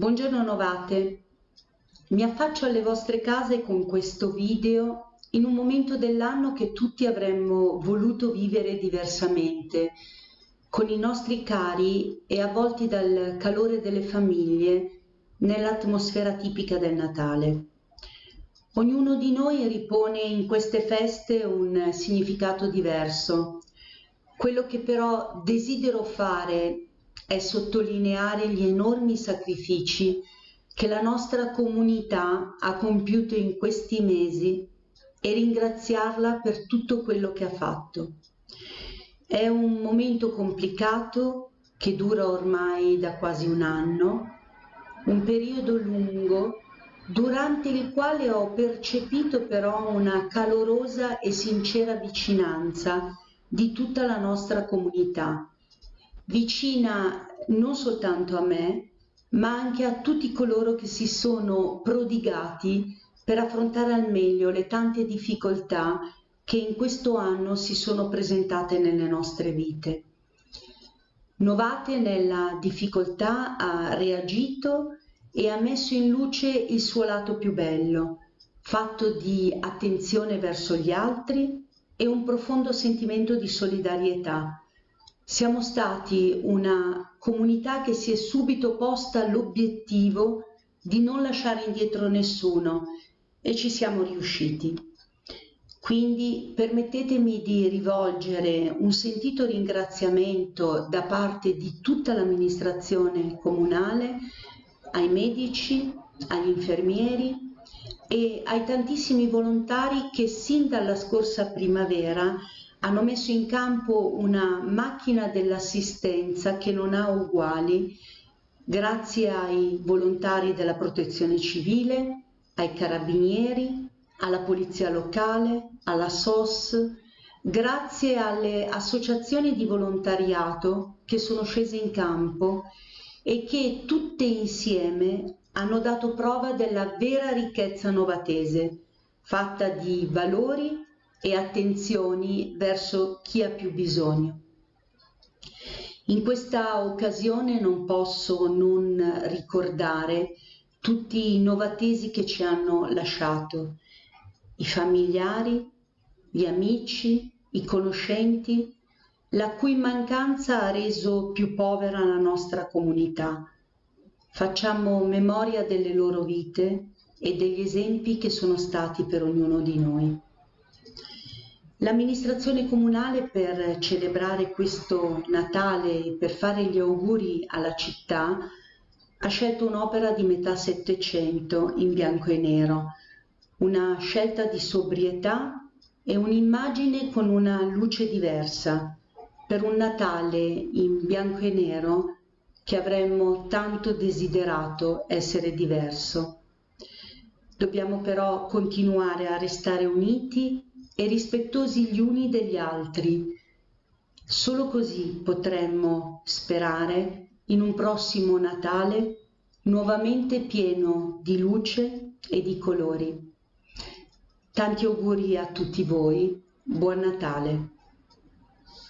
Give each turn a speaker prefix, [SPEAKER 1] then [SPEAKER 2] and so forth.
[SPEAKER 1] Buongiorno Novate, mi affaccio alle vostre case con questo video in un momento dell'anno che tutti avremmo voluto vivere diversamente, con i nostri cari e avvolti dal calore delle famiglie nell'atmosfera tipica del Natale. Ognuno di noi ripone in queste feste un significato diverso. Quello che però desidero fare è sottolineare gli enormi sacrifici che la nostra comunità ha compiuto in questi mesi e ringraziarla per tutto quello che ha fatto. È un momento complicato che dura ormai da quasi un anno, un periodo lungo durante il quale ho percepito però una calorosa e sincera vicinanza di tutta la nostra comunità vicina non soltanto a me, ma anche a tutti coloro che si sono prodigati per affrontare al meglio le tante difficoltà che in questo anno si sono presentate nelle nostre vite. Novate nella difficoltà ha reagito e ha messo in luce il suo lato più bello, fatto di attenzione verso gli altri e un profondo sentimento di solidarietà siamo stati una comunità che si è subito posta l'obiettivo di non lasciare indietro nessuno e ci siamo riusciti. Quindi permettetemi di rivolgere un sentito ringraziamento da parte di tutta l'amministrazione comunale ai medici, agli infermieri e ai tantissimi volontari che sin dalla scorsa primavera hanno messo in campo una macchina dell'assistenza che non ha uguali grazie ai volontari della protezione civile, ai carabinieri, alla polizia locale, alla SOS, grazie alle associazioni di volontariato che sono scese in campo e che tutte insieme hanno dato prova della vera ricchezza novatese, fatta di valori e attenzioni verso chi ha più bisogno. In questa occasione non posso non ricordare tutti i novatesi che ci hanno lasciato, i familiari, gli amici, i conoscenti, la cui mancanza ha reso più povera la nostra comunità. Facciamo memoria delle loro vite e degli esempi che sono stati per ognuno di noi. L'amministrazione comunale per celebrare questo Natale e per fare gli auguri alla città ha scelto un'opera di metà Settecento in bianco e nero, una scelta di sobrietà e un'immagine con una luce diversa per un Natale in bianco e nero che avremmo tanto desiderato essere diverso. Dobbiamo però continuare a restare uniti e rispettosi gli uni degli altri. Solo così potremmo sperare in un prossimo Natale nuovamente pieno di luce e di colori. Tanti auguri a tutti voi, buon Natale!